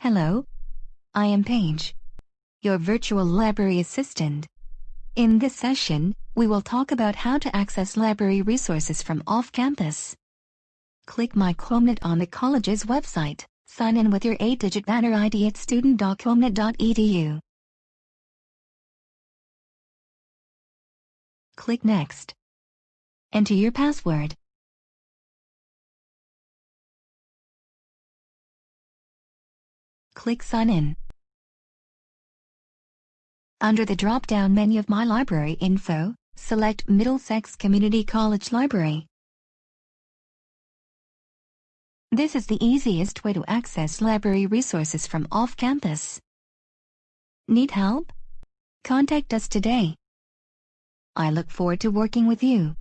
Hello. I am Paige, your virtual library assistant. In this session, we will talk about how to access library resources from off-campus. Click My CommNet on the college's website. Sign in with your 8-digit banner ID at student.commnet.edu. Click Next. Enter your password. Click Sign In. Under the drop-down menu of My Library Info, select Middlesex Community College Library. This is the easiest way to access library resources from off-campus. Need help? Contact us today. I look forward to working with you.